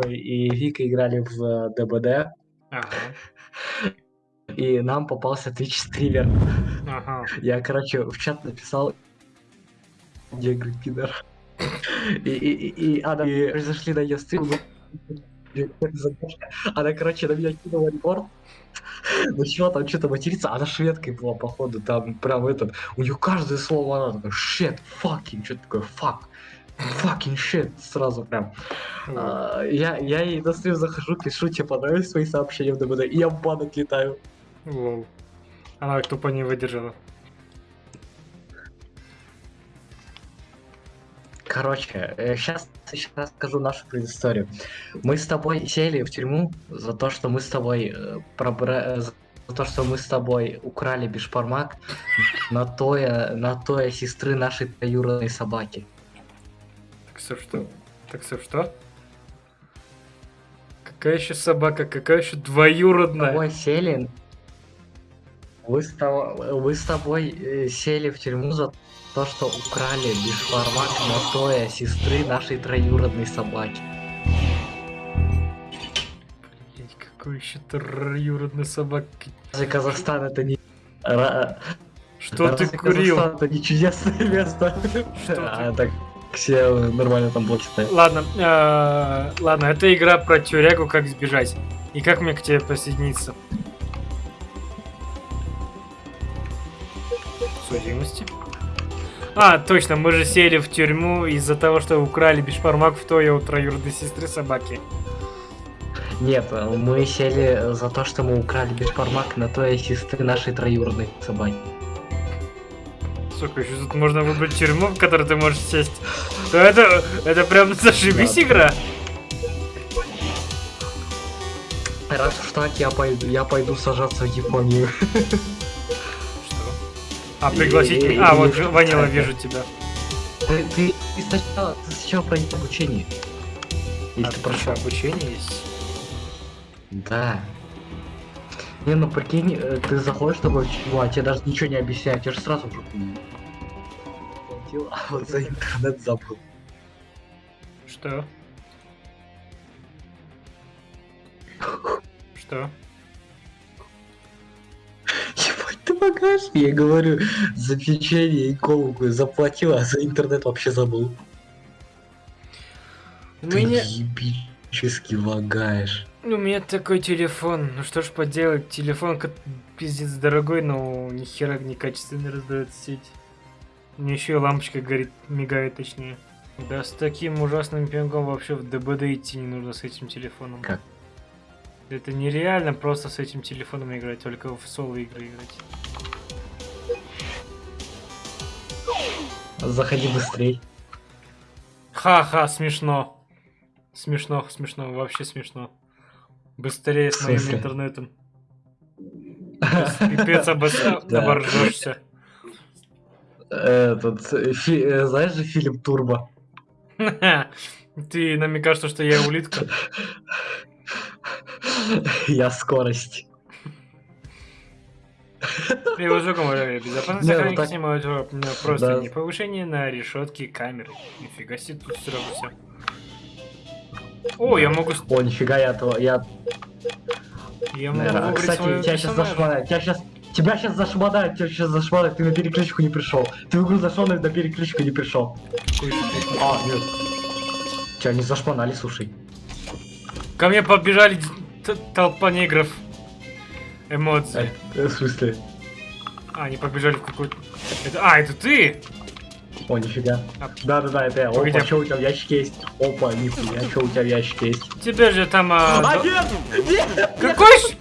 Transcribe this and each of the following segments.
и Вика играли в ДБД, Ага. и нам попался Twitch стример. Ага. Я, короче, в чат написал, где пидор. И, и, и, и она, и зашли на ее стрим, она, короче, на меня кинула репорт. Начала там что-то материться, она шведкой была, походу, там прям этот, у нее каждое слово она такая, shit, fucking, что-то такое, fuck, fucking shit, сразу прям. Вот. А, я, я ей на стрим захожу, пишу, тебе понравились свои сообщения в ДБД, и я в бан отлетаю. Лол. Она тупо не выдержала. Короче, сейчас, сейчас скажу нашу предысторию. Мы с тобой сели в тюрьму за то, что мы с тобой э, пробра- э, за то, что мы с тобой украли бешпармак на тоя, на тоя сестры нашей троюродной собаки. Так все что? Так все что? Какая еще собака, какая еще двоюродная? тобой сели. Вы с, тобой, вы с тобой э, сели в тюрьму за то, что украли бешпармак на тоя сестры нашей троюродной собаки. Блядь, какой еще троюродной собаки? Разве Казахстан это не... Ра- Что ты Разве курил? Казахстан это не чудесное место. Что А так все нормально там блоки. Ладно, э, ладно, это игра про тюрягу, как сбежать. И как мне к тебе присоединиться? Судимости. А, точно, мы же сели в тюрьму из-за того, что украли бешпармак в той у троюродной сестры собаки. Нет, мы сели за то, что мы украли бешпармак на той сестры нашей троюродной собаки. Сука, еще тут можно выбрать тюрьму, в которой ты можешь сесть. То это, это прям зашибись Да. игра. Раз уж так, я пойду, я пойду сажаться в Японию. Что? А, пригласить И- меня? А, и- вот и- Ванила, это. вижу тебя. Ты, ты, ты сначала, ты сначала пройди обучение. Если А, ты прошел. обучение есть? Да. Не, ну прикинь, э, ты заходишь такой тюрьму, а тебе даже ничего не объясняют, тебе же сразу уже платил, а вот за интернет забыл. Что? Что? Ебать, ты багаж? Я говорю, за печенье и колу заплатил, а за интернет вообще забыл. У Ты меня, ебически лагаешь. У меня такой телефон. Ну что ж поделать, телефон ка- пиздец дорогой, но ни хера некачественно раздает сеть. Мне еще и лампочка горит, мигает точнее. Да с таким ужасным пингом вообще в ДБД идти не нужно с этим телефоном. Как? Это нереально просто с этим телефоном играть, только в соло игры играть. Заходи быстрей. Ха-ха, смешно. Смешно, смешно, вообще смешно. Быстрее с моим интернетом. Пипец оборжешься. Этот, э, знаешь же фильм Турбо? Ты намекаешь, что, что я улитка? Я скорость. Приложу э, безопасность Не, ну охранника так- снимают просто не повышение на решетки камеры. Нифига себе, тут сразу все. О, я могу, О, нифига, я я, я могу кстати, тебя сейчас зашмонают, тебя сейчас, тебя сейчас зашмонают, тебя сейчас зашмонают, ты на переключку не пришел. Ты в игру зашел, но на переключку не пришел. А, нет. Тебя не зашмонали, слушай. Ко мне побежали толпа негров. Эмоции. Э, В смысле? А, они побежали в какую-то... Это... А, это ты? О, нифига. Да-да-да, это я. Опа, а- что у тебя в ящике есть? Опа, нихуя, что у тебя в ящике есть? Тебе же там... а, А, нет! Нет! Какой? ш-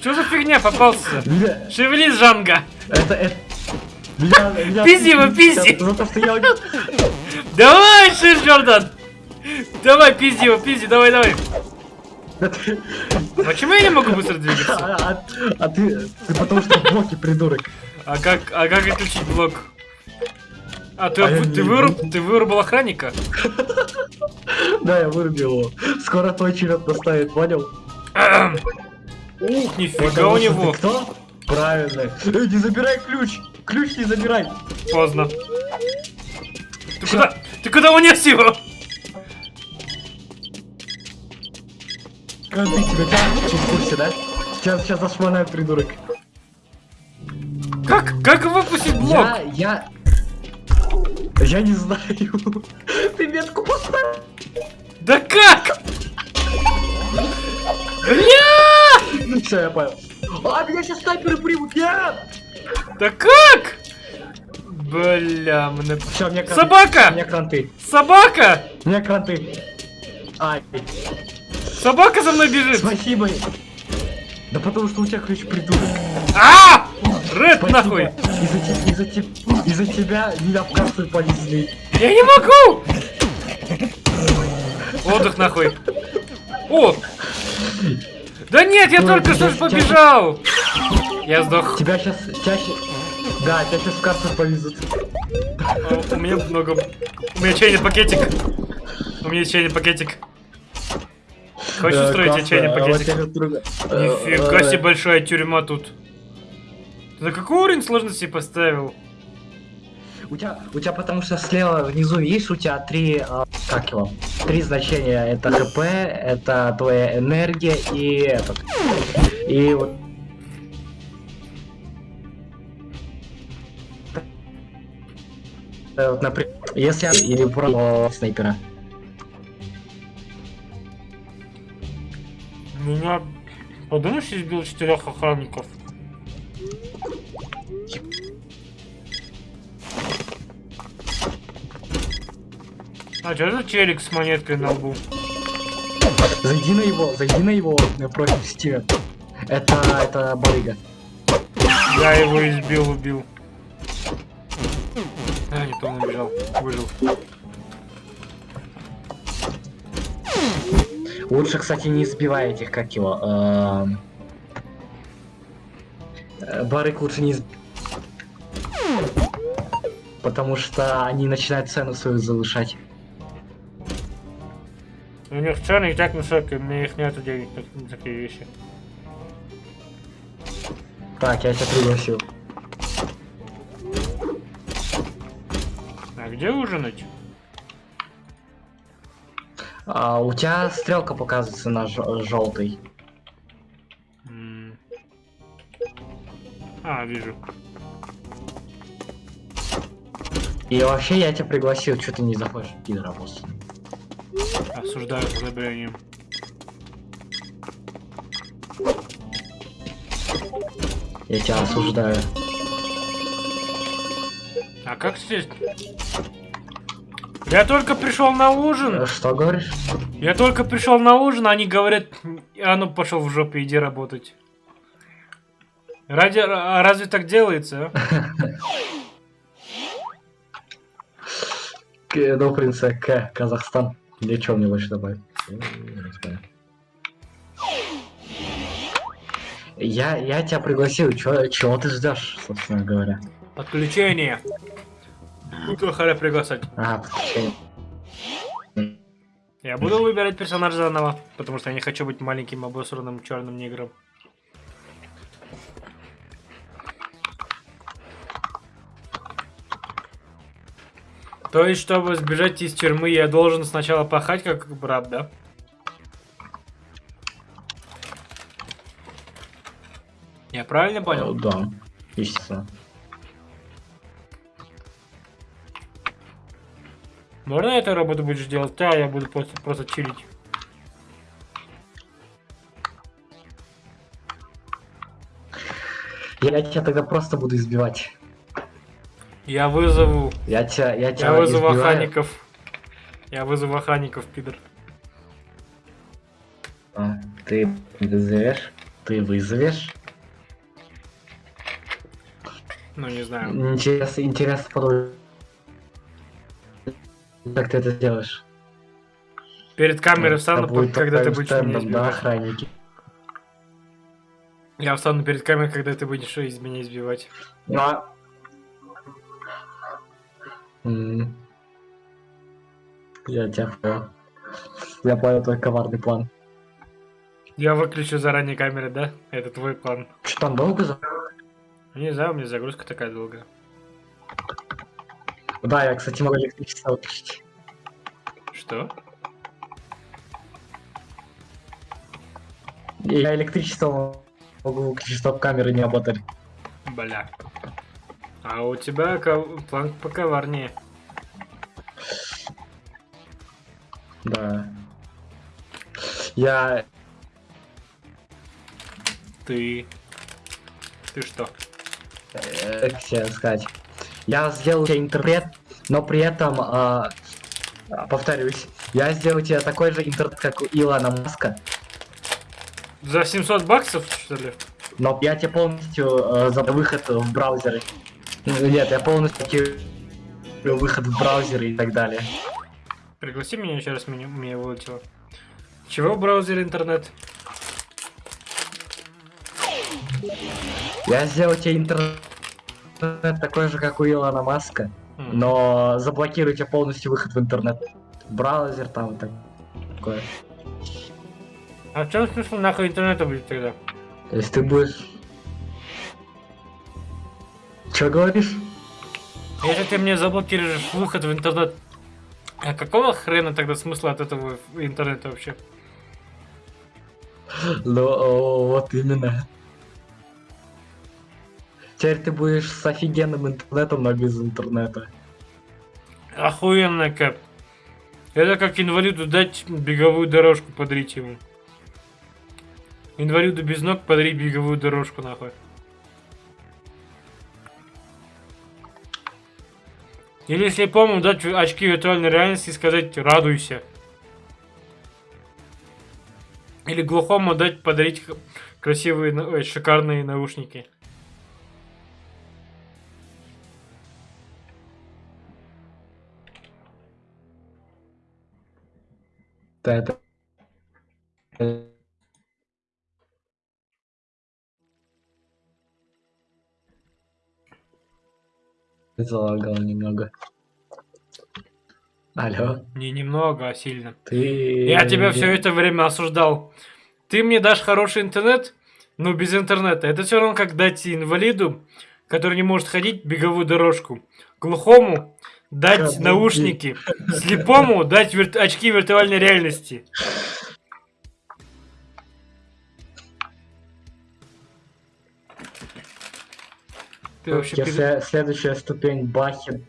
Что за фигня попался? Шевелись, Жанга! Это, это... Меня, меня Пизди его, пизди! Давай, Шир Джордан! Давай, пизди его, пизди, давай, давай! Почему я не могу быстро двигаться? А, а- а ты, ты потому что в блоке придурок. А как, а как отключить блок? А, ты, А вы- ты, выруб, ты вырубил охранника? Да, я вырубил его. Скоро твой черед наставит, понял? Ух, нифига у него. ты кто? Правильно. Эй, не забирай ключ! Ключ не забирай! Поздно. Ты куда? Ты куда унес его? Кранты тебя, тебя ты в курсе, да? Сейчас, сейчас зашмонает придурок. Как? Как выпустить блок? Я, я... Я не знаю. Ты метку поставил. Да как? Бля! Ну все, я понял. А, меня сейчас снайперы примут, нет! Да как? Бля, мне... Все, мне кранты. Собака! Мне кранты. Собака! Мне кранты. Ай, Собака за мной бежит! спасибо. Да потому что у тебя ключ придурок. Спасибо. нахуй! Из-за те- из-за тебя меня в карту повезли. Я не могу! Отдых нахуй. О! Да нет, я Ой, только что побежал! Я сдох. Тебя сейчас чаще... Да, тебя сейчас в карту повезут. А, У меня много... У меня чайный пакетик. У меня чайный пакетик. Хочешь Э, устроить чайный а пакетик? Нифига себе большая тюрьма тут. На какой уровень сложности поставил? У тебя, у тебя потому что слева внизу видишь, у тебя три, а, как его, три значения. Это ХП, это твоя энергия и этот. И вот. Э, Вот, например, если я- или про снайпера. Меня... Подумаешь, избил четырех охранников? А что за челик с монеткой на лбу? Зайди на его, зайди на его на профиль в Steam. Это, это барыга. Я его избил, убил. А, не то он убежал. Выжил. Лучше, кстати, не избивай этих, как его. эм, э, Барыг лучше не изб- Потому что они начинают цену свою завышать. У них цены и так высокие, у меня их нету денег на, такие вещи. Так, я тебя пригласил. А где ужинать? А, у тебя стрелка показывается на желтый. А, вижу. И вообще я тебя пригласил, что ты не заходишь, пидора просто. Осуждаю с одобрением. Я тебя осуждаю. А как сесть? Я только пришел на ужин. Э, Что говоришь? Я только пришел на ужин, они говорят, а ну пошел в жопу, иди работать. Ради, а разве так делается? а? К- Ну, К, Казахстан. Или что мне больше добавить? Я, я тебя пригласил, чё, чего ты ждешь, собственно говоря? Подключение. Кто халя приглашать? А, подключение. Я буду выбирать персонажа заново, потому что я не хочу быть маленьким обосранным черным негром. То есть, чтобы сбежать из тюрьмы, я должен сначала пахать как брат, да? Я правильно Э, понял? Да, естественно. Можно эту работу будешь делать? Да, я буду просто, просто чилить. Я тебя тогда просто буду избивать. Я вызову. Я тебя, я тебя Я вызову избиваю. охранников. Я вызову охранников, пидор. А, ты вызовешь? Ты вызовешь? Ну, не знаю. Интересно, интересно подумать. Как ты это сделаешь? Перед камерой встану, Это будет когда ты будешь меня стендом, да, избивать. охранники? Я встану перед камерой, когда ты будешь из меня избивать. Ну, а-. Я тебя понял. Я понял твой коварный план. Я выключу заранее камеры, да? Это твой план. Что там долго за... Не знаю, у меня загрузка такая долгая. Да, я, кстати, могу электричество выключить. Что? Я электричество могу выключить, чтобы камеры не работали. Бля. А у тебя план поковарнее. Да. Я... Ты... Ты что? э, Как тебе сказать? Я сделал тебе интернет, но при этом, а, повторюсь, я сделал тебе такой же интернет, как у Илона Маска, За 700 баксов, что ли? но я тебе полностью э, за выход в браузеры. Нет, я полностью выход в браузеры и так далее. Пригласи меня еще раз, меня, меня вылетело. Чего в браузере интернет? Я сделал тебе интернет такой же, как у Илона Маска, М. но заблокирую тебе полностью выход в интернет. Браузер там так- такое. А в чем смысл нахуй интернета будет тогда? То есть ты будешь... Чё говоришь? Если ты мне заблокируешь выход в интернет, а какого хрена тогда смысла от этого интернета вообще? Ну, вот именно. Теперь ты будешь с офигенным интернетом, но без интернета. Охуенно как. Это как инвалиду дать беговую дорожку подарить ему. Инвалиду без ног подарить беговую дорожку нахуй. Или слепому дать очки виртуальной реальности и сказать радуйся. Или глухому дать подарить красивые, на- ой, шикарные наушники. Да, это... Залагал немного. Алло, Не немного, а сильно. ты... Я тебя все это время осуждал. Ты мне дашь хороший интернет, но без интернета. Это все равно как дать инвалиду, который не может ходить, беговую дорожку. Глухому дать Каблуки. наушники. Слепому дать вирт- очки виртуальной реальности. Ты вообще Если следующая ступень Бахи...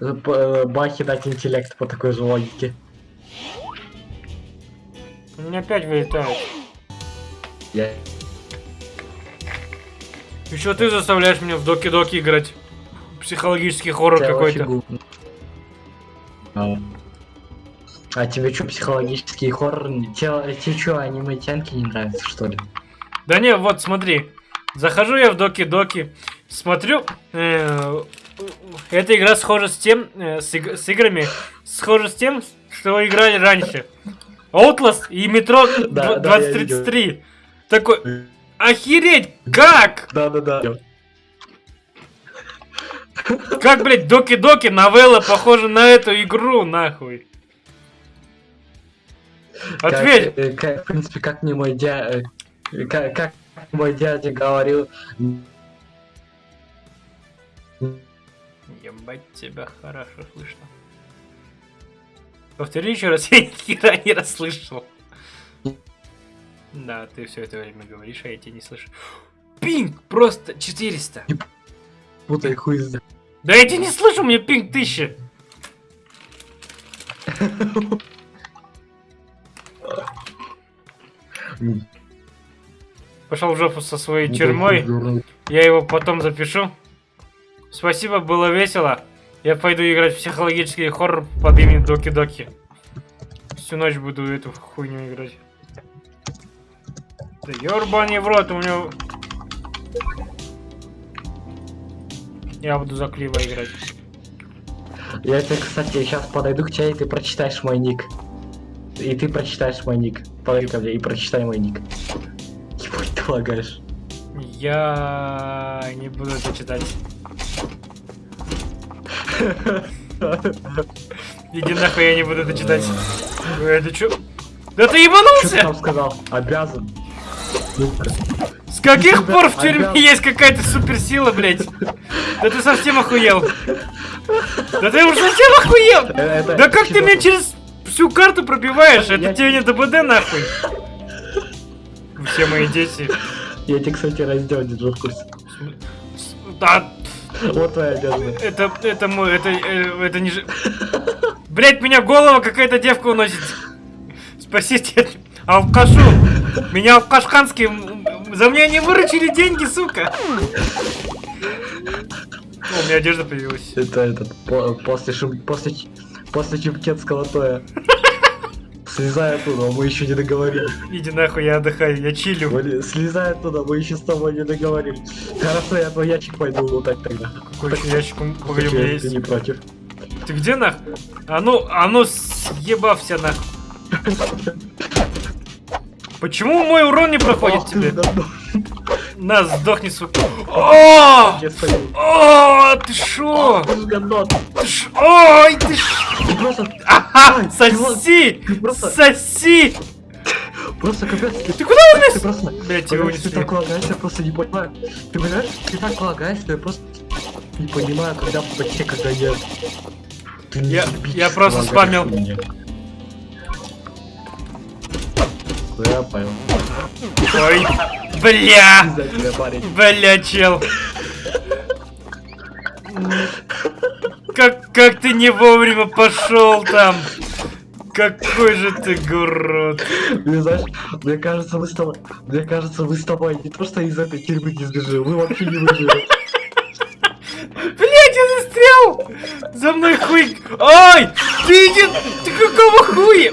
э, э, Бахи дать интеллект по такой же логике. У меня опять вылетает. Я... Еще ты заставляешь меня в доки-доки играть. Психологический хоррор какой-то. А. А тебе что, психологический хоррор? Тебе, тебе что, аниме-тянки не нравятся, что ли? Да не, вот смотри. Захожу я в доки-доки, смотрю, э, эта игра схожа с тем, э, с, иг- с играми, схожа с тем, что играли раньше. Outlast и Метро Да, да, я 2033. Такой, охереть, как? Да-да-да. Как, блядь, доки-доки, новелла похожа на эту игру, нахуй. Ответь. Как, э, как, в принципе, как мне мой дядя... Как, как мой дядя говорил... Ебать тебя хорошо слышно. Повтори еще раз, я ни хера не расслышал. Да, ты все это время говоришь, а я тебя не слышу. Пинг просто 400. Путай хуй за- Да я тебя не слышу, меня пинг 1000. Пошел в жопу со своей тюрьмой. Я его потом запишу. Спасибо, было весело. Я пойду играть в психологический хоррор под именем Доки Доки. Всю ночь буду эту хуйню играть. Да ёрбаный в рот, у меня... Я буду за Клива играть. Я тебе, кстати, сейчас подойду к тебе, и ты прочитаешь мой ник. И ты прочитаешь мой ник. Подойди ко мне и прочитай мой ник. Ебать, ты лагаешь. Я не буду это читать. Иди нахуй, я не буду это читать. Это чё? Да ты Что ты ебанулся? там сказал? Обязан. С каких пор в тюрьме есть какая-то суперсила, блядь? Да ты совсем охуел. Да ты уже совсем охуел. Да как ты меня через всю карту пробиваешь? Это тебе не ДБД нахуй. Все мои дети. Я тебе, кстати, раздел держу в курсе. Да, Вот твоя одежда. это, это мой, это, э, это не. Блять, меня голова какая-то девка уносит. Спасите, алкашу. Меня м, за меня не выручили деньги, сука. О, у меня одежда появилась. Это этот, по- после шум... после, после чемкетского тоя. Слезай оттуда, мы еще не договорились. Иди нахуй, я отдыхаю, я чилю. Блин, Слезай оттуда, мы еще с тобой не договорились. Хорошо, я твой ящик пойду лутать тогда. Какой еще ящик, погоди, у меня ты не есть. против. Ты где нах? А ну, а ну съебався нах. Почему мой урон не проходит тебе? На, сдохни, сука. О! О, ты шо? Ты ж говно. Ты ш... Ой, ты ш... Ты просто, Ага, ты соси! ты Соси! просто капец. Ты, Ты куда ты унес? просто, Блять, его понимаешь, ты унесли. так лагаешь, я просто не понимаю. Ты понимаешь, ты так лагаешь, что я просто не понимаю, когда почти когда я... Ты Я- я просто спамил. меня. Я понял. Ой, бля! Бля, чел. Как, как ты не вовремя пошел там? Какой же ты гурот. Мне знаешь, мне кажется, мы с тобой, мне кажется, мы с тобой не то что из этой тюрьмы не сбежим, мы вообще не выживем. Блять, я застрял! За мной хуй... Ой! Ты. Ты какого хуя?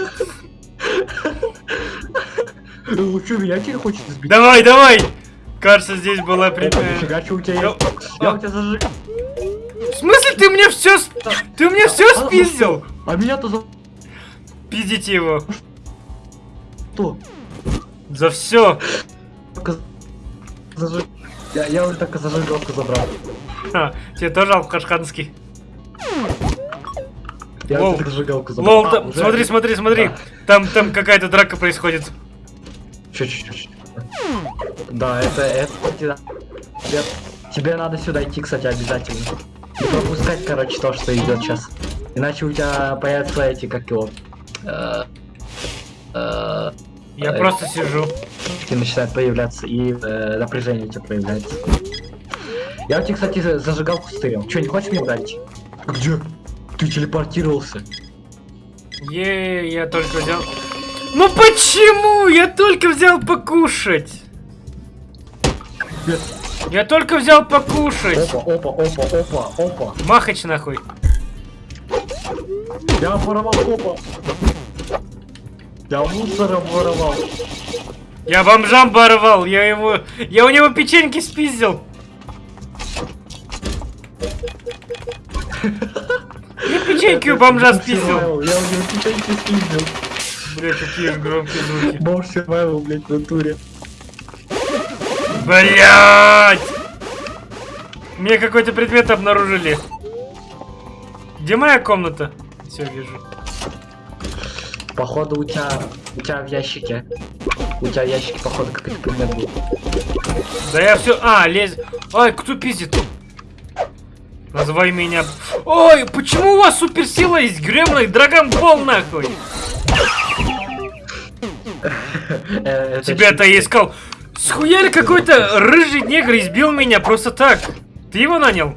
Что, меня теперь хочет сбить? Давай, давай! Кажется, здесь была прямая... нифига, что у тебя Я- есть? Я у тебя зажиг. В смысле ты мне все... Ты мне все А, спиздил? А меня-то за Пиздите его. что? За все. Я, я вот только зажигалку забрал. тебе тоже алкашханский. Я Лол. вот зажигалку забрал. Лол, А, там, уже? смотри, смотри, смотри. Да. Там, там какая-то драка происходит. Чё. Да, это, это, тебе, тебе, надо сюда идти, кстати, обязательно. Не пропускать, короче, то, что идет сейчас. Иначе у тебя появятся эти, как его, э, э, Я Ай. просто сижу. и начинает появляться, и э, напряжение у тебя появляется. Я у тебя, кстати, за- зажигалку стырил. Че, не хочешь мне дать? Где? Ты телепортировался. Е, я только взял. Ну почему? Я только взял покушать. Я только взял покушать. Опа, опа, опа, опа, опа. Махач нахуй. Я воровал опа. Я мусора воровал. Я бомжам порвал. Я его. Я у него печеньки спиздил. Я печеньки у бомжа спиздил. Я у него печеньки спиздил. Бля, какие громкие звуки. Бомж survival, блядь, в натуре. Блять! Мне какой-то предмет обнаружили. Где моя комната? Все вижу. Походу у тебя, у тебя в ящике. У тебя в ящике, походу, какой-то предмет был. Да я все. А, лезь. Ай, кто пиздит? Называй меня. Ой, почему у вас суперсила есть? Гремлый Драгонбол нахуй! Э, Тебя-то я искал. Схуяли какой-то рыжий негр избил меня просто так. Ты его нанял?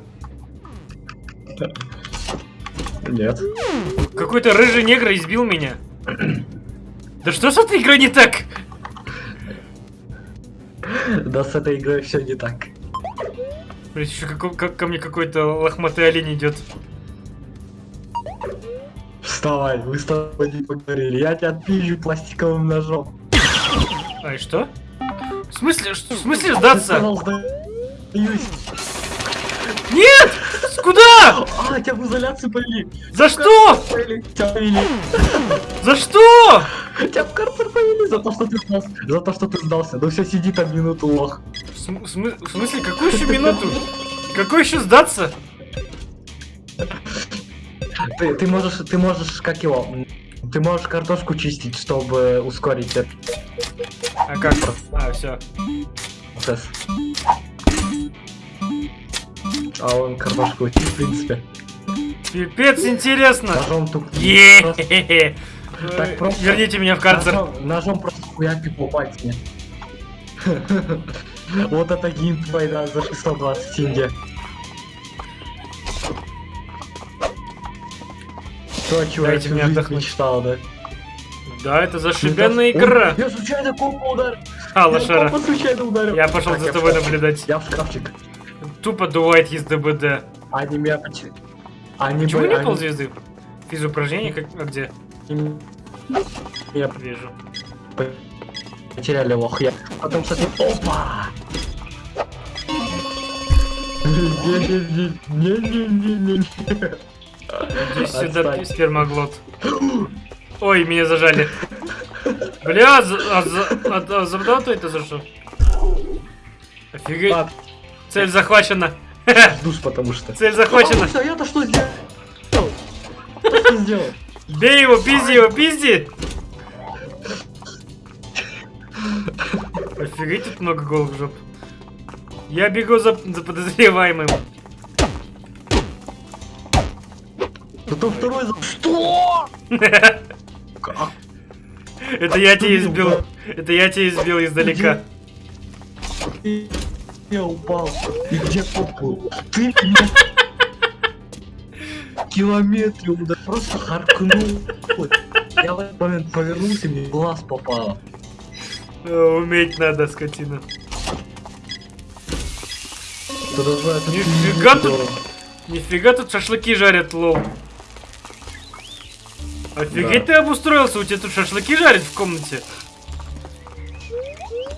Нет. Какой-то рыжий негр избил меня. Да что с этой игрой не так? Да с этой игрой все не так. Блять, еще как, как ко мне какой-то лохматый олень идет. Вставай, мы с тобой не поговорили. Я тебя отпизжу пластиковым ножом. Ай, что? В смысле, что- в смысле сдаться? Нет! Куда? А, тебя в изоляцию повели. За что? Повели, Тебя повели. За что? Тебя в карцер повели за то, что ты сдался. За то, что ты сдался. Ну все, сиди там минуту, лох. См- в смысле, какую еще минуту? Какой еще сдаться? Ты, ты можешь, ты можешь, как его, ты можешь картошку чистить, чтобы ускорить этот А как? А, все. процесс. А он картошку учит, в принципе. Пипец, интересно. Ножом. Е-хе-хе. Так просто- Верните меня в карцер. Ножом, ножом просто хуяки по пальцами. Вот это геймплей, да, за 620 тенге. То, чего я Дайте всю мне отдохнуть. мечтал, да? Да, это зашибенная игра. Ой, Я случайно компа ударил. А, Я лошара. компа случайно ударил. Я пошел Так, за я тобой наблюдать. Я в шкафчик. Тупо дуает из ДБД. Поч- Они Почему не они- ползвезды? Физупражнение как... А где? меня Вижу. потеряли лох. Я потом, кстати, опа! Не-не-не-не-не-не-не. Иди сюда, Отстань. спермоглот. Ой, меня зажали. Бля, за, а, за, а, а, за что это за что? Офигеть. Так, Цель захвачена. ждусь, потому что. Цель захвачена. А, я-то что сделал? Что сделал? Бей его, пизди его, пизди! Офигеть, тут много голых жоп. Я бегу за, за подозреваемым. Зато второй за... Что? Как? Это я тебя избил. Это я тебя избил издалека. Я упал. И где попу? Ты меня... Километре удар. Просто харкнул. Я в этот момент повернулся, мне глаз попало. Э, Уметь надо, скотина. Нифига тут-. Нифига тут шашлыки жарят, лол. Офигеть ты обустроился, у тебя тут шашлыки жарят в комнате.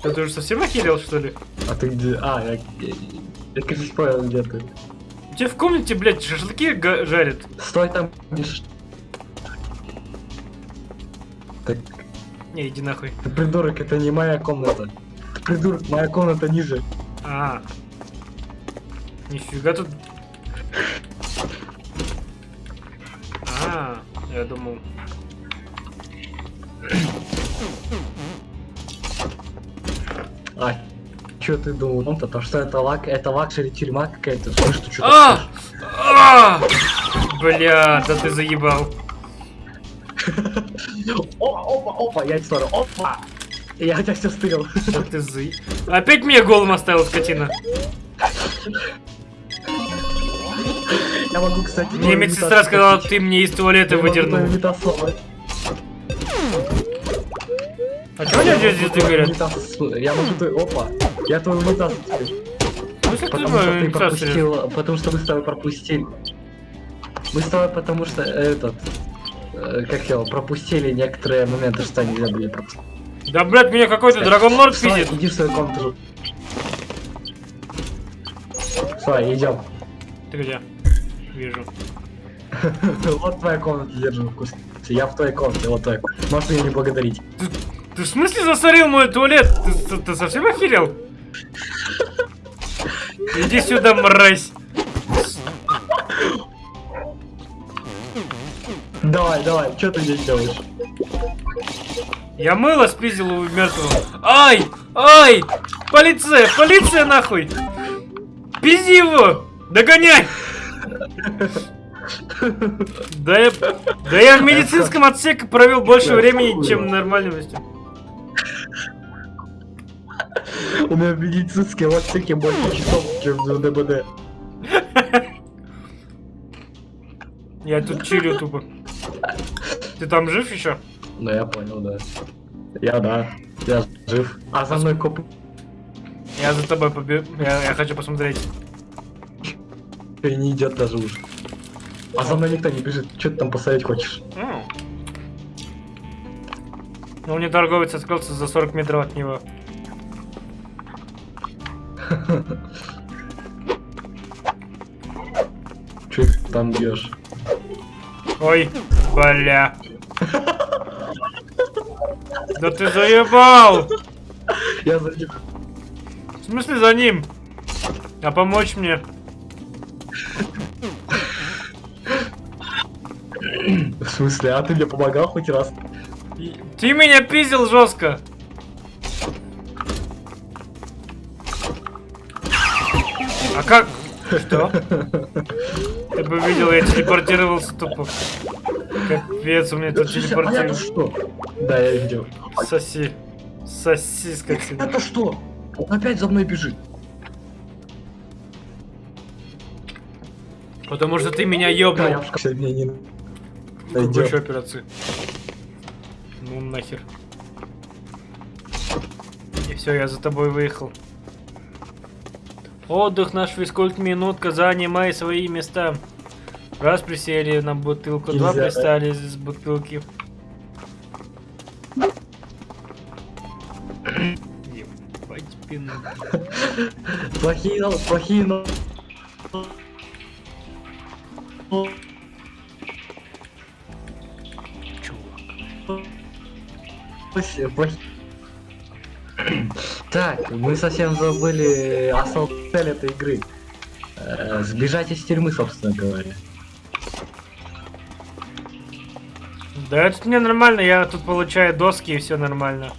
Да ты уже совсем охерел, что ли? А ты где? А, я... Я, я кажется, понял, где ты. У тебя в комнате, блядь, шашлыки жарят. Стой там, не Так, Не, иди нахуй. ты придурок, это не моя комната. Ты придурок, моя комната ниже. А. Нифига тут. Я думал. А, что ты думал? Ну, то, что это лак, это luxury тюрьма какая-то. Слышь, ты что А! А! Бля, да ты заебал. Опа, опа, опа, я смотрю, опа! Я тебя все стырил. Ты за... Опять меня голым оставил, скотина. Я могу, кстати... Мне медсестра сказала, ты мне из туалета выдернул. А чего тебя здесь горят? имитацию- Я могу твою... Опа! Я имитацию теперь. Ну, Потому что ты имитацию пропустил... Потому что мы с тобой пропустили. Мы с тобой потому что этот... э, Как его, пропустили некоторые моменты, что нельзя были пропустить. Да, блядь, меня какой-то драгонлорд Вставай, пиздит. иди в свою комнату. Все, идем. Ты где? Вижу. Вот твоя комната, держи вкус. Я в твоей комнате, вот твоя. Можешь меня не благодарить. Ты в смысле засорил мой туалет? Ты, ты- ты совсем охерел? Иди сюда, мразь. Давай, давай, что ты здесь делаешь? Я мыло спиздил у мертвого. Ай! Ай! Полиция! Полиция нахуй! Пизди его! Догоняй! Да я, да я в медицинском отсеке провел больше времени, чем в нормальном месте. У меня в медицинском отсеке больше часов, чем в ДБД. Я тут чилю тупо. Ты там жив еще? Ну я понял, да. Я да. Я жив. А за мной коп Я за тобой побегу. Я, я хочу посмотреть. Не идет даже уже. А за мной никто не бежит. Что ты там посмотреть хочешь? Ну, мне торговец открылся за 40 метров от него. Че ты там бьешь? Ой, бля. Да ты заебал! Я за ним. В смысле за ним? А помочь мне? В смысле, а ты мне помогал хоть раз? Ты меня пиздил жестко. А как? Что? Ты бы видел, я телепортировался тупо. Капец, у меня тут А это телепортировался. что? Да, я видел. Соси. Соси, скотина. Это что? Он опять за мной бежит. Потому что ты меня Да, я не Какой еще операции? Ну нахер. И все, я за тобой выехал. Отдых наш физкульт минутка, занимай свои места. Раз присели на бутылку, два Нельзя, да? пристали с бутылки. Ебать спину. Плохие, плохие, но... Так, мы совсем забыли основную цель этой игры. Э, Сбежать из тюрьмы, собственно говоря. Да это мне нормально, я тут получаю доски и все нормально.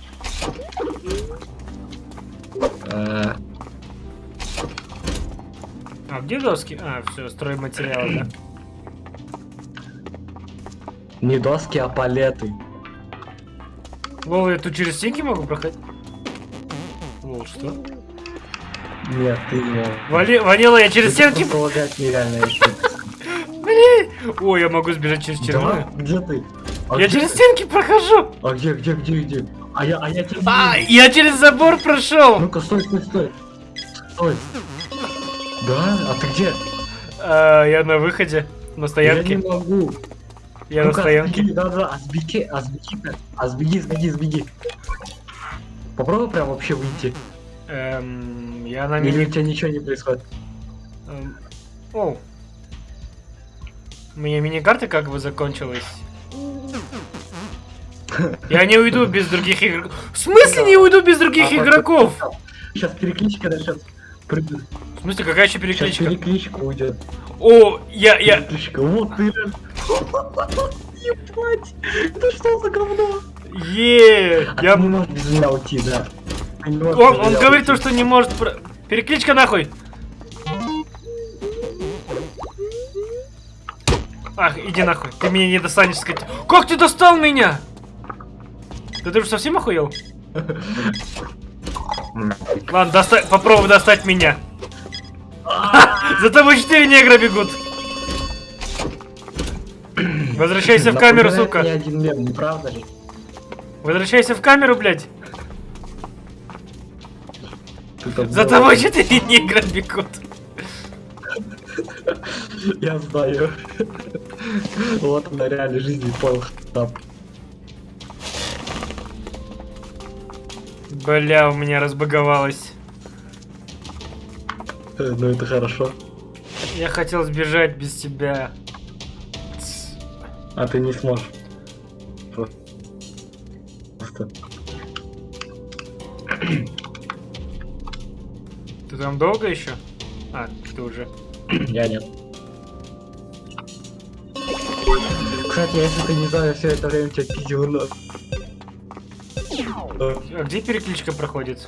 Э, А где доски? А, все, стройматериалы, да. Не доски, а палеты. Лол, я тут через стенки могу проходить? Лол, что? Нет, ты не. Вали... Ванила, я через стенки... Полагать нереально. если- Ой, я могу сбежать через тюрьму. Да? Где ты? А Я где через ты? стенки прохожу! А где, где, где, где? А я, а я не А, я через забор прошел! Ну-ка, стой, стой, стой. Стой. Да? А ты где? А, я на выходе, на Я стоянке. не могу. Я на Ну-ка, стоянке. сбеги, Да, да, а сбеги, а сбеги, а сбеги, сбеги, сбеги. Попробуй прям вообще выйти. Эм, я на Или у тебя ничего не происходит. эм, О. У меня мини-карта как бы закончилась. Я не уйду без других игроков. В смысле не уйду без других А, игроков? Сейчас перекличка начнет. Прыгнет. В смысле, какая еще Сейчас перекличка? перекличка уйдет. О, я, я... Перекличка. Вот ты. Ебать. Это что за говно? Е, А я... не можешь без меня уйти, да. Можешь Он, он говорит то, что не может... про- Перекличка нахуй! Ах, иди нахуй. Ты меня не достанешь, сказать. Как ты достал меня? Да ты же совсем охуел? Ладно, доста... попробуй достать меня. За тобой четыре негра бегут. Возвращайся в камеру, сука. мне один мем, не правда ли? Возвращайся в камеру, блядь. За тобой четыре негра бегут. Я знаю. Вот на реальной жизни понял Бля, у меня разбаговалось. Э, Ну это хорошо. Я хотел сбежать без тебя. А ты не сможешь. Просто. Ты там долго еще? А, ты уже. Я нет. Кстати, если ты не знаю, все это время тебя пиздил нос. А где перекличка проходит?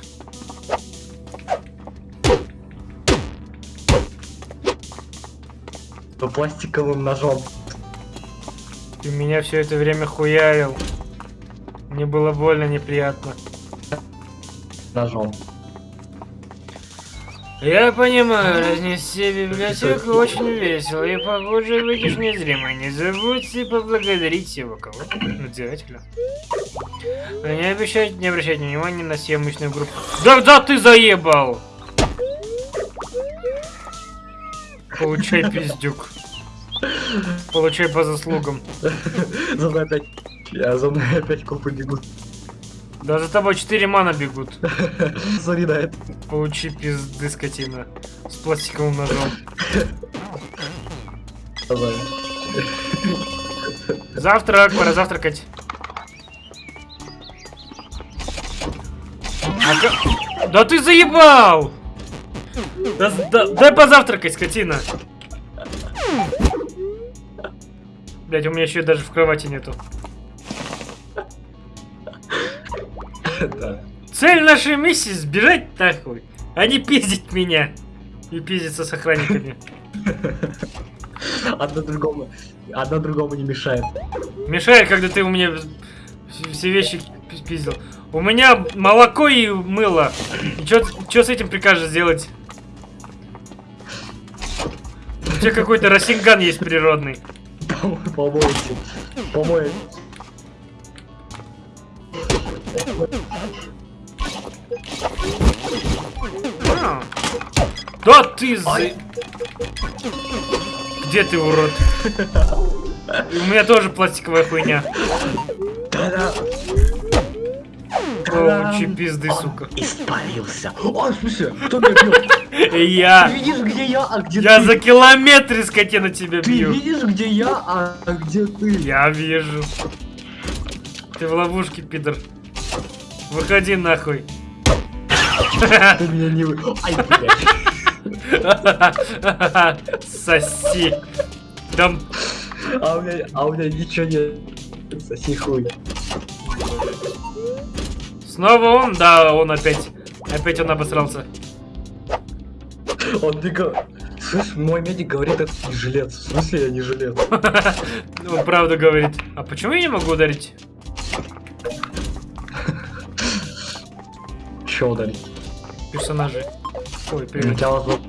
э, Пластиковым ножом. Ты меня все это время хуярил. Мне было больно, неприятно. Ножом. Я понимаю, разнести библиотеку очень весело, и похоже, выйдешь незримо. Не забудьте поблагодарить его кого Надзирателя. А не обещайте не обращать внимания на съемочную группу. Да, да, ты заебал! Получай, пиздюк. Получай по заслугам. За мной опять... Я за мной опять копы бегут. Да за тобой 4 мана бегут. Это. Получи пизды, скотина. С пластиковым ножом. Давай. Завтрак, пора завтракать. А Да ты заебал! Да, да- дай позавтракать, скотина. Блять, у меня еще даже в кровати нету. Да. Цель нашей миссии сбежать нахуй, а не пиздить меня. И пиздиться с охранниками. Одно другому... Одно другому не мешает. Мешает, когда ты у меня вс- все вещи пи- пиздил. У меня молоко и мыло. И что с этим прикажешь сделать? У тебя какой-то росинган есть природный. Помойте. Помойте. Да ты за... Где ты, урод? У меня тоже пластиковая хуйня. Че пизды, сука. Испарился. О, смысле? Кто меня бьет? Ты Я... видишь, где я, а где Я ты? за километр скотина тебя Ты бью. видишь, где я, а где ты? Я вижу. Ты в ловушке, пидор. Выходи нахуй. Ты меня не вы... Ай, блядь. Соси. Дам. А у меня, а у меня ничего нет. Соси хуй. Снова он? Да, он опять. Опять он обосрался. Он не говорит... Слышь, мой медик говорит, это не жилец. В смысле я не жилец? Он правда говорит. А почему я не могу ударить? Че ударить? Персонажи. Ой, У привет. тебя вот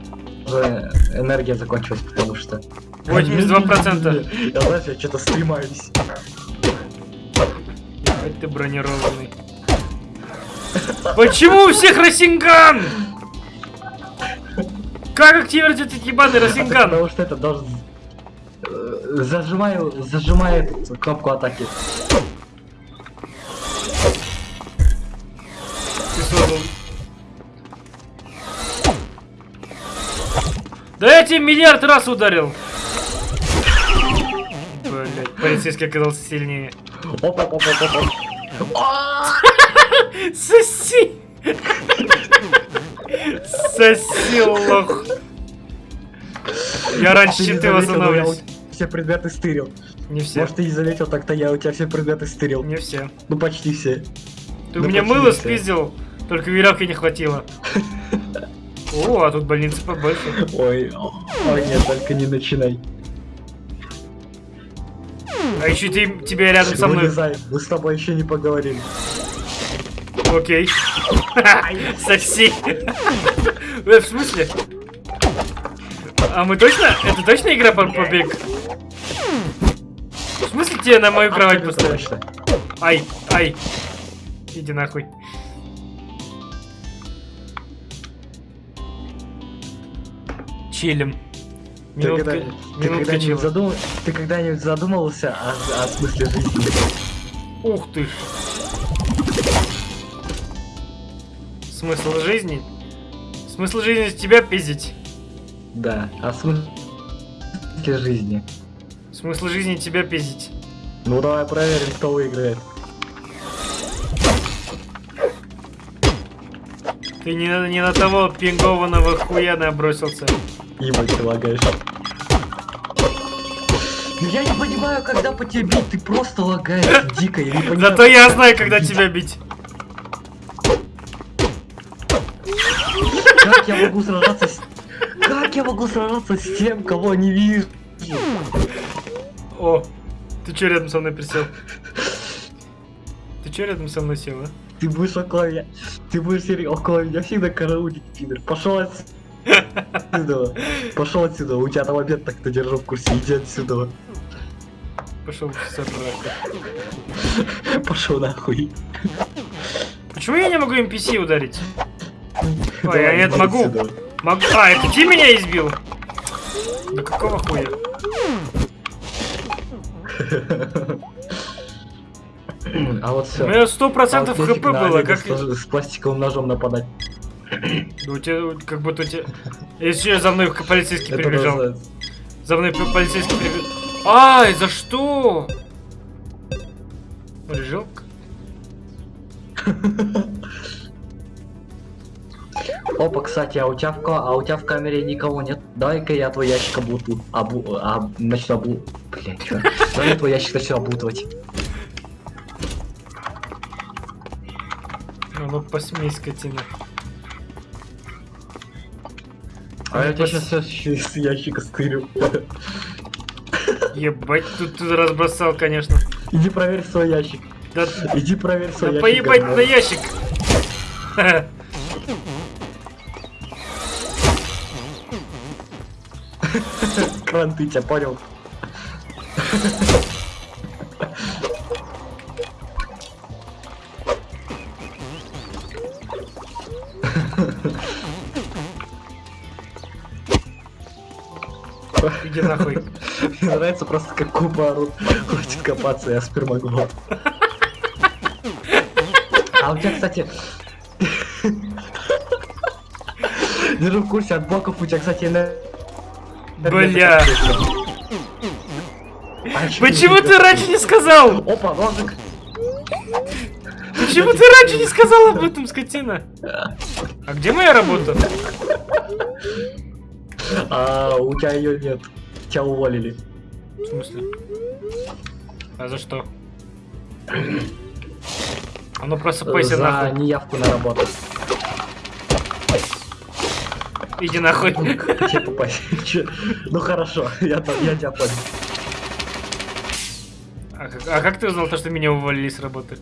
уже энергия закончилась, потому что... 82%. Я знаешь, я что-то стремаюсь. Ебать ты бронированный. Почему у всех Росинган? Как активировать этот ебаный Росинган? Потому что это должен... э, Зажимаю, эту кнопку атаки. Да я тебе миллиард раз ударил. Блять, полицейский оказался сильнее. Опа, опа. Соси! Соси, лох. Я раньше чем ты тебя все предметы стырил. Не все. Может ты не заметил, так-то я у тебя все предметы стырил. Не все. Ну почти все. Ты у Да меня мыло спиздил, только веревки не хватило. О, а тут больница побольше. Ой, ой, нет, только не начинай. А еще ты, тебя рядом со мной. Вылезай, мы с тобой еще не поговорили. Окей. Соси. Э, В смысле? А мы точно? Это точно игра по побег? В смысле тебе на мою кровать Абсолютно поставить? точно. Ай, ай. Иди нахуй. Чилим. Ты Минутка, когда- ты минутка когда-нибудь чила. задум- ты когда-нибудь задумывался о, о смысле жизни? Ух ты ж. Смысл жизни? Смысл жизни с тебя пиздить. Да, о смысле жизни. Смысл жизни тебя пиздить. Ну давай проверим, кто выиграет. Ты не, не на того пингованного хуя набросился. Ебать, ты лагаешь. Ну я не понимаю, когда по тебе бить, ты просто лагаешь дико, я не понимаю. Зато я знаю, когда тебя бить. Как я могу сражаться с... Как я могу сражаться с тем, кого не вижу? О, ты чё рядом со мной присел? Ты чё рядом со мной сел, а? Ты будешь около меня... Ты будешь сидеть около меня всегда караулить, пидор. Пошел отсюда. Пошел отсюда. У тебя там обед так-то держу в курсе. Иди отсюда. Пошел в сраку. Пошел нахуй. Почему я не могу NPC ударить? Ой, Давай, я иди могу. отсюда. Могу. А, это ты меня избил? Да какого хуя? А вот У все. меня сто процентов хп было, как... С пластиковым ножом нападать. Да у тебя, как будто у тебя... Еще за мной полицейский Это прибежал. называется- За мной полицейский прибежал. Ай, за что? Лежал? Опа, кстати, а у тебя в а у тебя в камере никого нет? Давай-ка я твой ящик облуту. Обу... А, начну облу... Блять, чё? Давай я твой ящик начну облутывать. Ну, ну посмей, скотина. А я тебя сейчас из ящика стырю. Ебать, тут ты разбросал, конечно. Иди проверь свой ящик. Да, Иди проверь да свой ящик, поебать говно. на ящик. Кранты, тебя понял? Нравится просто как купа орут. Хочет копаться, я спермоглот. А у тебя, кстати... Держу в курсе от блоков у тебя, кстати, на... Бля. А Почему ты раньше не сказал? Опа, ножик. Почему ты раньше не сказал об этом, скотина? А где моя работа? А у тебя ее нет. Тебя уволили. Смысле? А за что? А ну просыпайся За нахуй. неявку на работу. Иди нахуй. Че попасть? Ну хорошо, я, тебя понял. А, как- а как ты узнал то, что меня уволили с работы?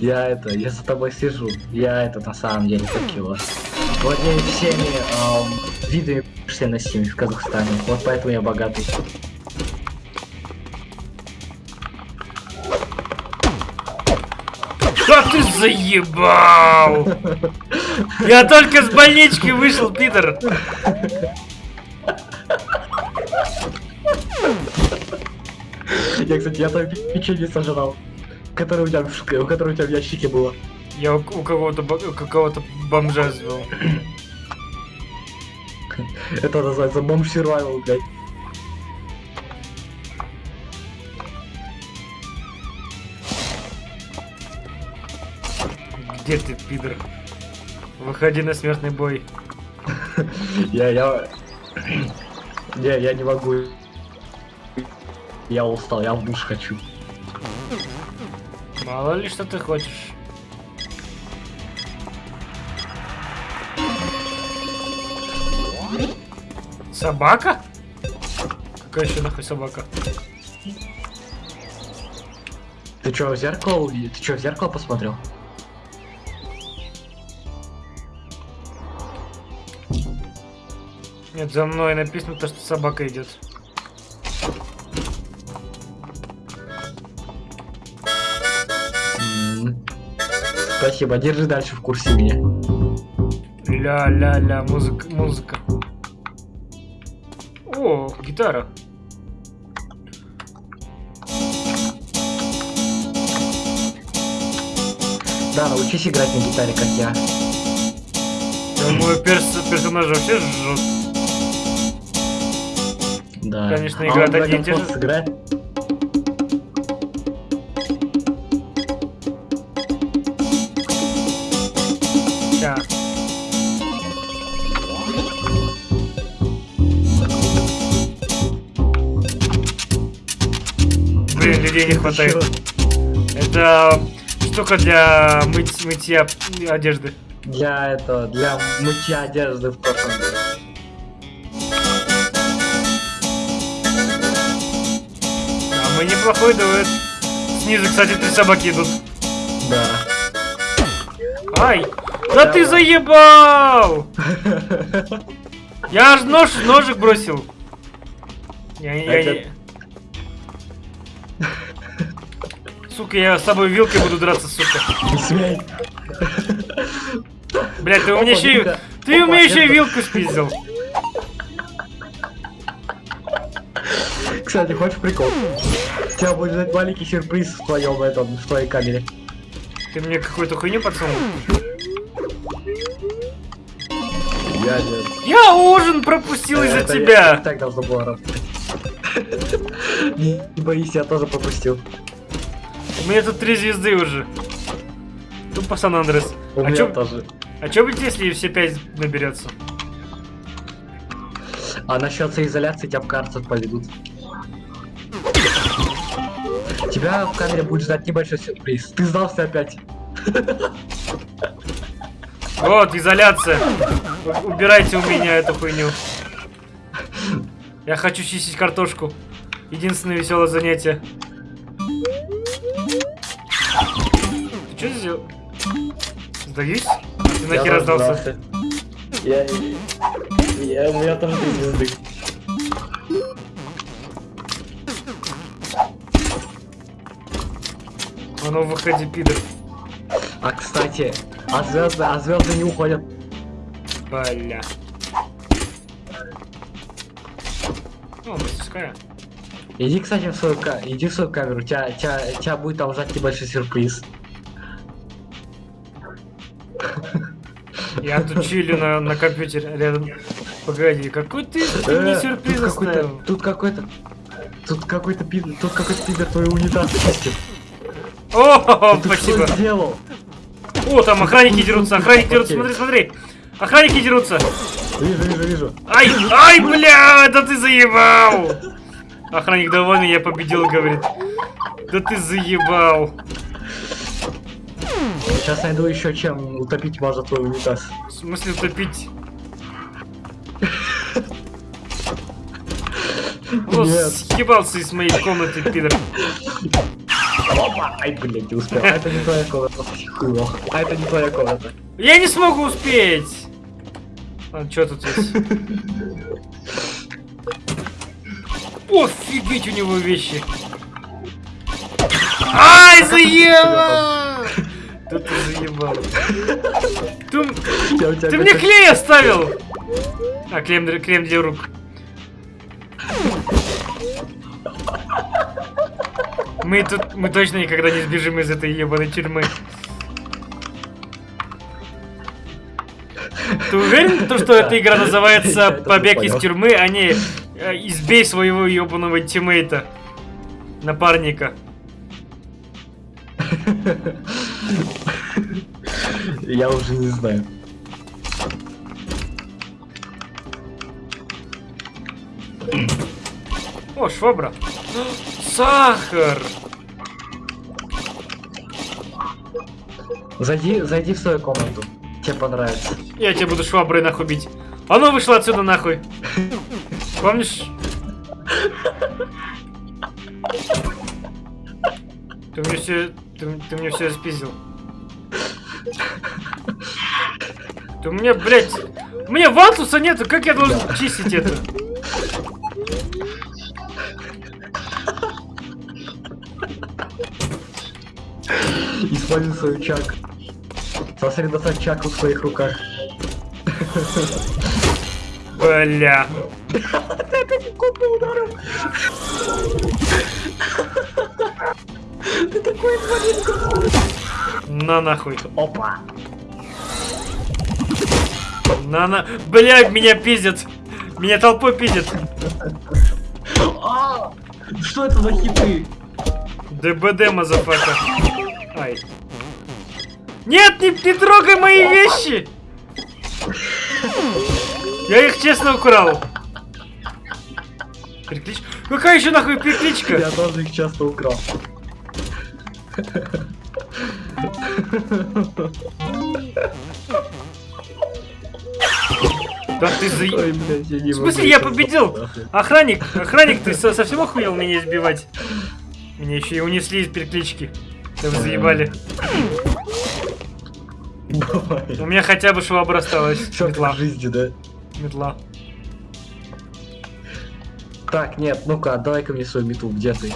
Я это, я за тобой сижу. Я это на самом деле как его. Владею всеми эм, видами промышленности в Казахстане. Вот поэтому я богатый. Да ты заебал! Я только с больнички вышел, Питер. Я, кстати, я твое печенье сожрал. Которое у тебя, которое у тебя в ящике было. Я у, кого-то какого-то бомжа звел. Это называется бомж survival, блядь. Где ты, пидор? Выходи на смертный бой. Я, я... Не, я не могу. Я устал, я в душ хочу. Мало ли что ты хочешь. Собака? Какая еще нахуй собака? Ты чё, в зеркало увидел? Ты чё, в зеркало посмотрел? Нет, за мной написано то, что собака идет. Спасибо, держи дальше в курсе меня. Ля-ля-ля, музыка, музыка. О, гитара. Да, научись играть на гитаре, как я. Да, мой перс- персонаж вообще жжет. Да. Конечно, А игра и Dragon те же. Людей не хватает. Это штука для мыть, мытья одежды. Для этого, для мытья одежды в прошлом году. А мы неплохой дуэт. Снизу, кстати, три собаки идут. Да. Ай! Да ты заебал! Я аж нож, ножик бросил. Я, я, Это- Сука, я с тобой вилкой буду драться, сука. Не смей. Блять, ты у меня еще и... Ты у меня еще и вилку спиздил. Кстати, хочешь прикол? Тебя будет ждать маленький сюрприз в твоем этом, в твоей камере. Ты мне какую-то хуйню подсунул. Я. Я ужин пропустил из-за я- тебя. Так должно было работать. Не не боись, я тоже пропустил. Меня тут три звезды уже. Тупо Сан Андрес. У А чё- тоже. А что будет, если все пять наберется? А насчет соизоляции тебя в карцер поведут. Тебя в камере будет ждать небольшой сюрприз. Ты сдался опять. Вот, изоляция. Убирайте у меня эту хуйню. Я хочу чистить картошку. Единственное веселое занятие. Сдаюсь? Ты Я нахер раздался? Я... Я... У меня там три звезды. А ну выходи, пидор. А, кстати, а звезды, а звезды не уходят. Бля. О, мастерская. Иди, кстати, в свою, иди в свою камеру, тебя, тебя, тебя будет там ждать небольшой сюрприз. Я тут чилю на, на компьютере рядом. Погоди, какой ты, ты мне Э, сюрприз оставил? тут какой-то, тут какой-то пидор, тут какой-то пидор твой унитаз чистит. О, Ты спасибо. что сделал? О, там охранники дерутся, охранники дерутся, смотри, смотри. Охранники дерутся. Вижу, вижу, вижу. Ай, ай, бля, да ты заебал. Охранник довольный, я победил, говорит. Да ты заебал. Сейчас найду еще чем утопить можно твой унитаз. В смысле утопить? Нет. съебался из моей комнаты, пидор. Опа! Ай, блядь, не успел. А это не твоя комната. А это не твоя комната. Я не смогу успеть. А, что тут есть? Офигеть у него вещи. Ай, заебал! Да ты заебал. Ты, мне клей оставил! А, крем, для- крем для рук. Мы тут, мы точно никогда не сбежим из этой ебаной тюрьмы. Ты уверен, то, что эта игра называется «Побег из тюрьмы», а не э, «Избей своего ебаного тиммейта», напарника? Я уже не знаю. О, швабра. Сахар! Зайди, зайди в свою комнату. Тебе понравится. Я тебя буду шваброй нахуй бить. А ну вышла отсюда нахуй. Помнишь? Ты мне все, ты, ты мне все спиздил. Ты меня, блядь, у меня вантуса нету, как я должен чистить это? Используй свою чак. Сосредоточь чаку в своих руках. Бля. Ты На нахуй. Опа. На на. Бля, меня пиздят. Меня толпой пиздят. А! Что это за хиты? DBD, motherfucker. Ай. Нет, не, не трогай мои вещи! Я их честно украл. Переклич... Какая еще нахуй перекличка? Я тоже их часто украл. Да ты за... Ой, блядь, я не В смысле, я победил? Охранник, охранник, ты со- совсем охуел меня избивать? Меня еще и унесли из переклички. Вы заебали. У меня хотя бы швабра осталась. Метла. жизни, да? Метла. Так, нет, ну-ка, давай-ка мне свою мету, где ты?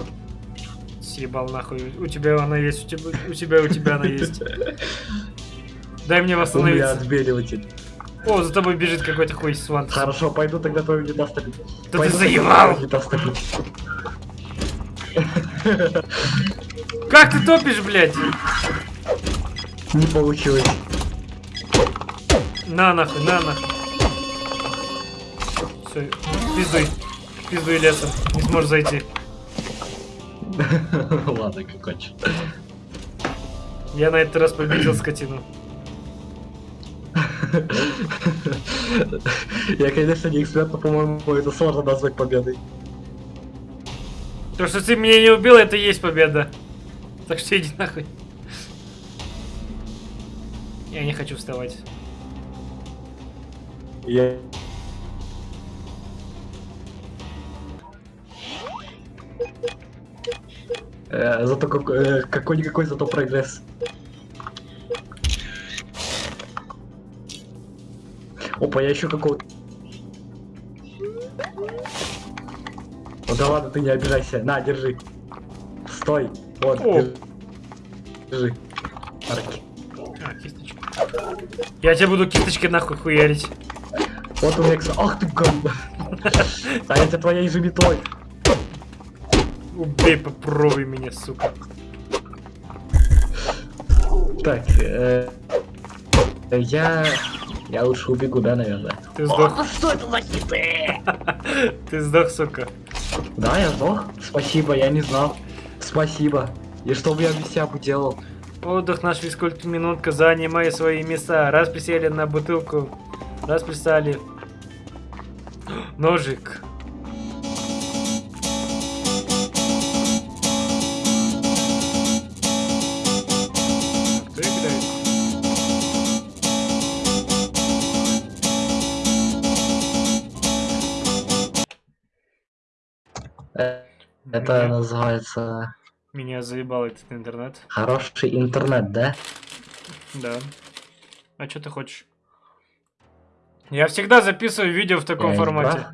Съебал нахуй. У тебя она есть, у тебя, у тебя, у тебя она есть. Дай мне У меня восстановиться. отбеливатель. О, за тобой бежит какой-то хуй с. Хорошо, пойду тогда твой унитаз топить. ты Пойду заебал! Как ты топишь, блядь? Не получилось. На нахуй, на нахуй. Все, пиздуй. Пиздуй лесом. Не сможешь зайти. Ладно, как хочешь. Я на этот раз победил скотину. Я, конечно, не эксперт, но, по-моему, это сложно назвать победой. То, что ты меня не убил, это и есть победа. Так что иди нахуй. Я не хочу вставать. Я... Э, зато как- э, какой-никакой зато прогресс. Опа, я еще какого-то... Ну да ладно, ты не обижайся. На, держи. Стой. Вот, О. держи. Арки. А, кисточка. Я тебе буду кисточкой нахуй хуярить. Вот у меня. Ах ты гад. А это твоей же метлой. Убей, попробуй меня, сука. Так, э, я... Я лучше убегу, да, наверное? Ты сдох. О, что это за хиты? Ты сдох, сука. Да, я сдох. Спасибо, я не знал. Спасибо. И что бы я без себя бы делал? Отдых наш физкульт-минутка, занимай свои места. Раз присели на бутылку, раз пристали. Ножик. Это Меня- называется Меня заебал этот интернет. хороший интернет, да? Да. А что ты хочешь? Я всегда записываю видео в таком Я формате.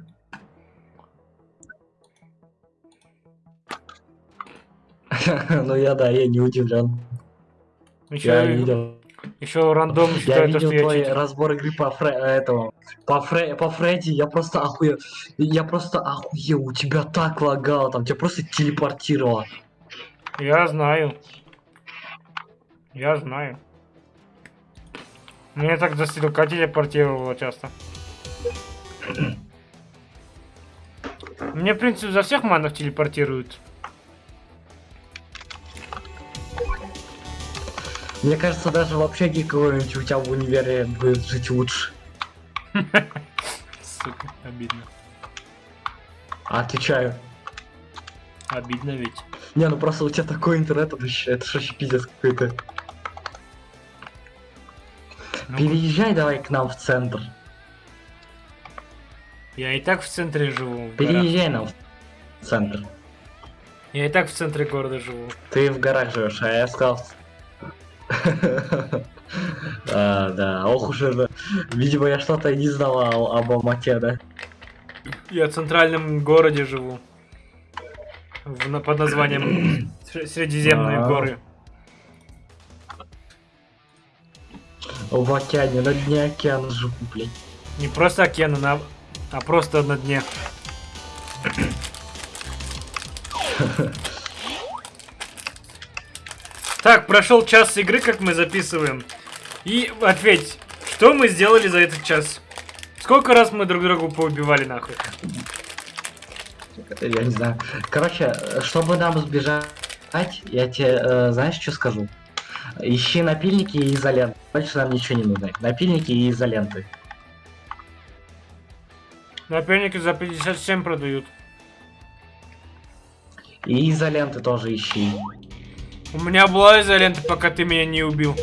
Ну я да, я не удивлен. Еще, Я видел. Еще рандом Я считает то, видел что я твой читер. разбор игры по Фре... этому. По, Фре... по Фредди, я просто охуел. Я просто охуел, у тебя так лагало, там тебя просто телепортировало. Я знаю. Я знаю. Меня так до стрелка телепортировало часто. Мне, в принципе, за всех манов телепортируют. Мне кажется, даже в общаге кого-нибудь у тебя в универе будет жить лучше. Сука, обидно. Отвечаю. Обидно ведь. Не, ну просто у тебя такой интернет, это вообще, это ж вообще пиздец какой-то. Ну, Переезжай давай к нам в центр. Я и так в центре живу. в горах. Переезжай нам в центр. Я и так в центре города живу. Ты в горах живешь, а я сказал... А, да, ох уж это. Видимо, я что-то не знал о- об Алмате, да? Я в центральном городе живу. В- под названием Сре- Средиземные А. горы. В океане, на дне океана живу, блядь. Не просто океана, на- а просто на дне. Так, прошел час игры, как мы записываем. И ответь, что мы сделали за этот час? Сколько раз мы друг другу поубивали нахуй? Я не знаю. Короче, чтобы нам сбежать, я тебе, э, знаешь, что скажу? Ищи напильники и изоленты. Больше нам ничего не нужно. Напильники и изоленты. Напильники за 57 продают. И изоленты тоже ищи. У меня была изолента, пока ты меня не убил.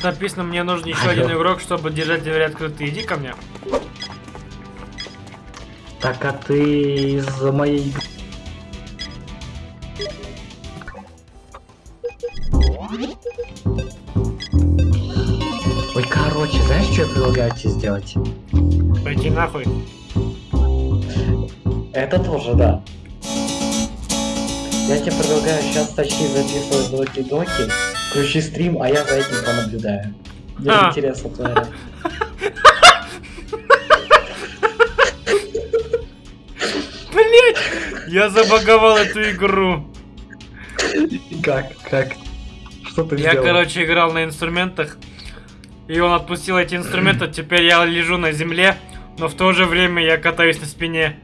Тут написано, мне нужен еще один игрок, чтобы держать двери открыты. Иди ко мне. Так, а ты из моей игры... Ой, короче, знаешь, что я предлагаю тебе сделать? Пойти нахуй. Это тоже, да. Я тебе предлагаю сейчас тащи записывать доки-доки, включи стрим, а я за этим понаблюдаю. Мне А. интересно твоя. Блять! Я забаговал эту игру. Как? Как? Что ты Я, сделал? короче, играл на инструментах, и он отпустил эти инструменты, теперь я лежу на земле, но в то же время я катаюсь на спине.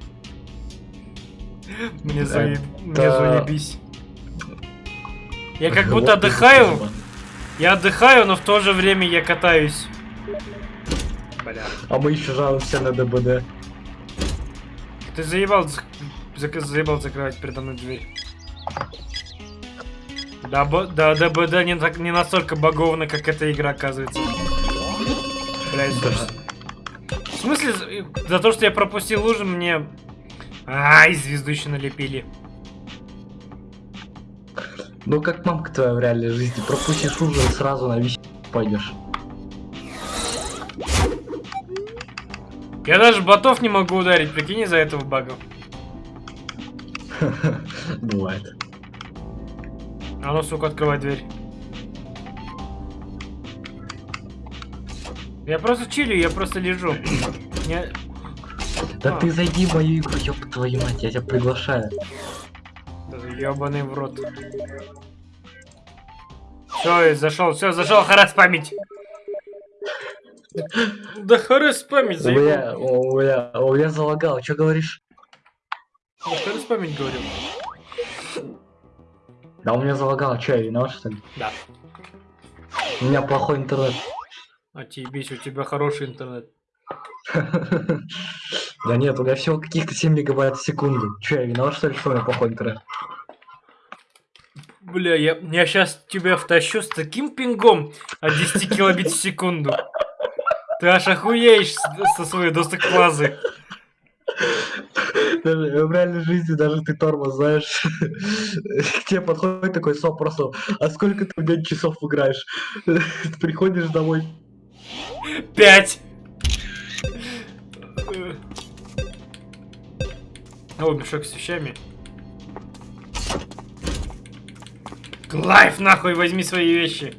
Мне, заеб... Мне заебись. Я как будто отдыхаю, я отдыхаю, но в то же время я катаюсь. Бля. А мы еще жалуемся на ДБД. Ты заебал, зак- заебал закрывать передо мной дверь. Да, бо- да, ДБД не, так, не настолько баговно, как эта игра, оказывается. Блядь, Да. В смысле, за- за то, что я пропустил лужу, мне... Ай, звезду еще налепили. Ну как мамка твоя в реальной жизни. Пропустишь ужин и сразу на вещи пойдешь. Я даже ботов не могу ударить, прикинь, из-за этого бага. Бывает. А ну, сука, открывай дверь. Я просто чилю, я просто лежу. Я- Да А. ты зайди в мою игру, ёб твою мать, я тебя приглашаю. Ебаный в рот. Все, зашел, все, зашел, харас память. Да харас память, У заебал. меня, у меня, у меня залагал, что говоришь? Да харас память говорю. Да у меня залагал, что я виноват что ли? Да. У меня плохой интернет. А тебе у тебя хороший интернет. Да нет, у меня всего каких-то 7 мегабайт в секунду. Че, я виноват что ли, что у меня плохой интернет? Бля, я, я сейчас тебя втащу с таким пингом от 10 килобит в секунду. Ты аж охуеешь со своей доступ-плазы. Даже в реальной жизни даже ты тормоз знаешь. К тебе подходит такой соп просто, а сколько ты в день часов играешь? Ты приходишь домой, Пять. О, мешок с вещами. Клайв, нахуй, возьми свои вещи.